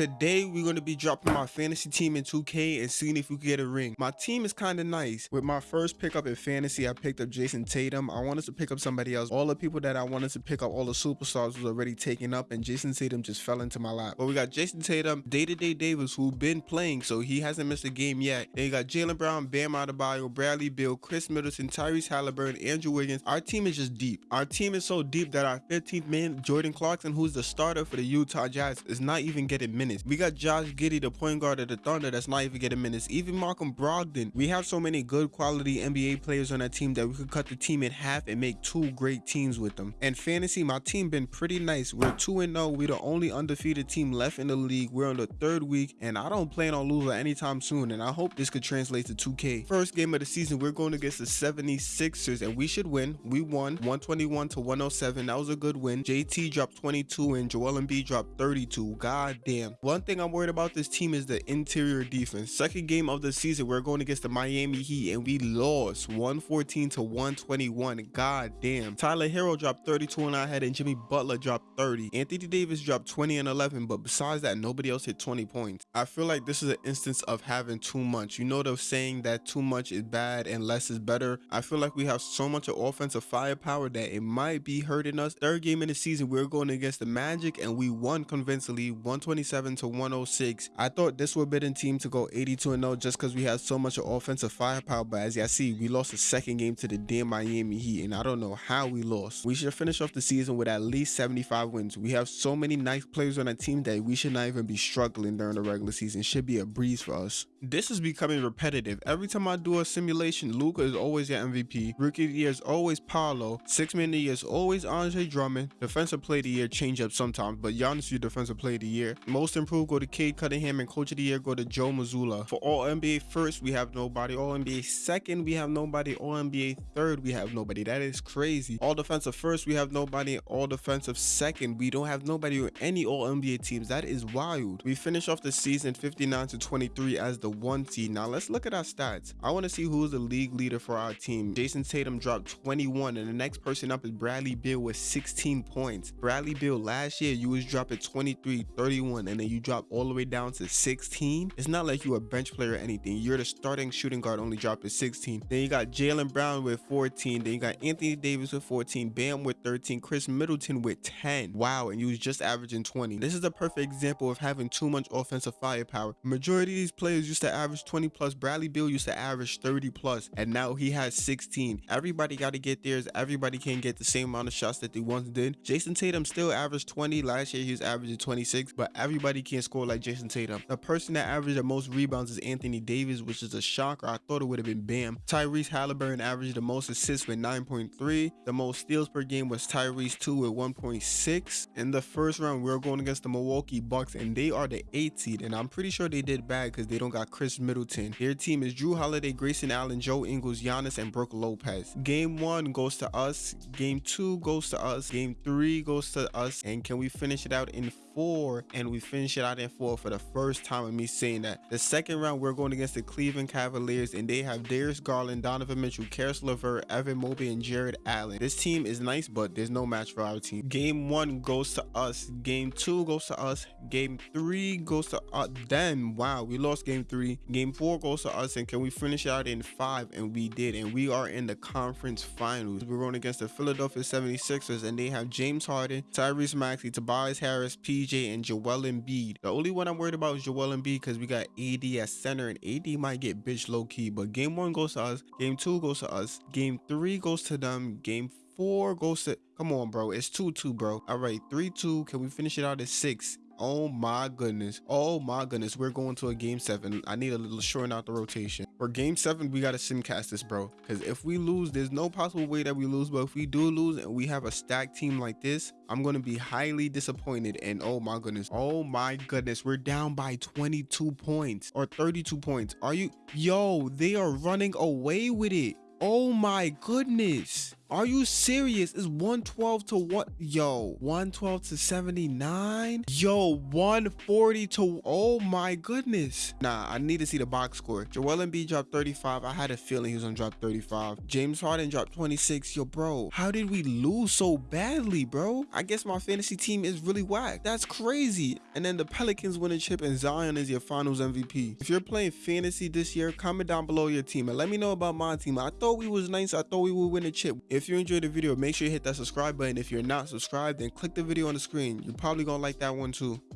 Today, we're going to be dropping my fantasy team in 2K and seeing if we can get a ring. My team is kind of nice. With my first pickup in fantasy, I picked up Jayson Tatum. I wanted to pick up somebody else. All the people that I wanted to pick up, all the superstars was already taken up and Jayson Tatum just fell into my lap. But we got Jayson Tatum, Day-to-Day Davis, who been playing, so he hasn't missed a game yet. Then you got Jaylen Brown, Bam Adebayo, Bradley Beal, Khris Middleton, Tyrese Halliburton, Andrew Wiggins. Our team is just deep. Our team is so deep that our 15th man, Jordan Clarkson, who's the starter for the Utah Jazz, is not even getting minutes. We got Josh Giddey, the point guard of the Thunder, that's not even getting minutes. Even Malcolm Brogdon. We have so many good quality NBA players on that team that we could cut the team in half and make two great teams with them. And fantasy, my team been pretty nice. We're 2-0. We're the only undefeated team left in the league. We're on the third week, and I don't plan on losing anytime soon, and I hope this could translate to 2K. First game of the season, we're going against the 76ers, and we should win. We won 121 to 107. That was a good win. JT dropped 22, and Joel Embiid dropped 32. God damn. One thing I'm worried about this team is the interior defense. Second game of the season, we're going against the Miami Heat and we lost 114 to 121. God damn. Tyler Herro dropped 32 on our head and Jimmy Butler dropped 30. Anthony Davis dropped 20 and 11, but besides that, nobody else hit 20 points. I feel like this is an instance of having too much. You know the saying that too much is bad and less is better. I feel like we have so much of offensive firepower that it might be hurting us. Third game in the season, we're going against the Magic and we won convincingly 127 to 106. I thought this would be a team to go 82 0 just because we had so much of offensive firepower, but as y'all see, we lost the second game to the damn Miami Heat, and I don't know how we lost. We should finish off the season with at least 75 wins. We have so many nice players on our team that we should not even be struggling during the regular season. Should be a breeze for us. This is becoming repetitive. Every time I do a simulation, Luka is always your MVP. Rookie of the year is always Paolo. Six man of the year is always Andre Drummond. Defensive player of the year change up sometimes, but Giannis your defensive player of the year. Most improved go to Cade Cunningham and coach of the year go to Joe Mazzulla. For all NBA first, we have nobody. All NBA second, we have nobody. All NBA third, we have nobody. That is crazy. All defensive first, we have nobody. All defensive second, we don't have nobody or any all NBA teams. That is wild. We finish off the season 59 to 23 as the one seed. Now let's look at our stats. I want to see who's the league leader for our team. Jayson Tatum dropped 21 and the next person up is Bradley Beal with 16 points. Bradley Beal last year you was dropping 23, 31 and then you drop all the way down to 16. It's not like you a bench player or anything. You're the starting shooting guard only dropping 16. Then you got Jaylen Brown with 14. Then you got Anthony Davis with 14. Bam with 13. Khris Middleton with 10. Wow, and you was just averaging 20. This is a perfect example of having too much offensive firepower. Majority of these players used to average 20 plus. Bradley Beal used to average 30 plus, and now he has 16. Everybody got to get theirs. Everybody can't get the same amount of shots that they once did. Jayson Tatum still averaged 20. Last year he was averaging 26, but everybody can't score like Jayson Tatum. The person that averaged the most rebounds is Anthony Davis, which is a shocker. I thought it would have been Bam. Tyrese Halliburton averaged the most assists with 9.3. The most steals per game was Tyrese 2 with 1.6. In the first round, we are going against the Milwaukee Bucks, and they are the 8th seed, and I'm pretty sure they did bad because they don't got Khris Middleton. Their team is Jrue Holiday, Grayson Allen, Joe Ingles, Giannis, and Brook Lopez. Game 1 goes to us. Game 2 goes to us. Game 3 goes to us. And can we finish it out in four and we finish it out in four for the first time of me saying that. The second round we're going against the cleveland cavaliers and they have darius garland donovan mitchell Caris LeVert, evan mobley and Jarrett allen. This team is nice but there's no match for our team. Game one goes to us. Game two goes to us. Game three goes to us. Then wow we lost game three. Game four goes to us. And can we finish out in five? And we did. And we are in the conference finals. We're going against the philadelphia 76ers and they have james harden tyrese maxey tobias harris p PJ and Joel Embiid. The only one I'm worried about is Joel Embiid because we got AD at center and AD might get bitch low key. But game one goes to us. Game two goes to us. Game three goes to them. Game four goes to come on bro it's 2-2 bro all right 3-2 can we finish it out at six Oh my goodness. Oh my goodness. We're going to a game seven. I need a little shorten out the rotation. For game seven, we got to simcast this, bro. Because if we lose, there's no possible way that we lose. But if we do lose and we have a stacked team like this, I'm going to be highly disappointed. And oh my goodness. Oh my goodness. We're down by 22 points or 32 points. Are you? Yo, they are running away with it. Oh my goodness. Are you serious? It's 112 to what? Yo, 112 to 79? Yo, 140 to. Oh my goodness. Nah, I need to see the box score. Joel Embiid dropped 35. I had a feeling he was gonna drop 35. James Harden dropped 26. Yo, bro, how did we lose so badly, bro? I guess my fantasy team is really whack. That's crazy. And then the Pelicans win a chip and Zion is your finals MVP. If you're playing fantasy this year, comment down below your team and let me know about my team. I thought we was nice. I thought we would win a chip. If you enjoyed the video, make sure you hit that subscribe button. If you're not subscribed, then click the video on the screen. You're probably gonna like that one too.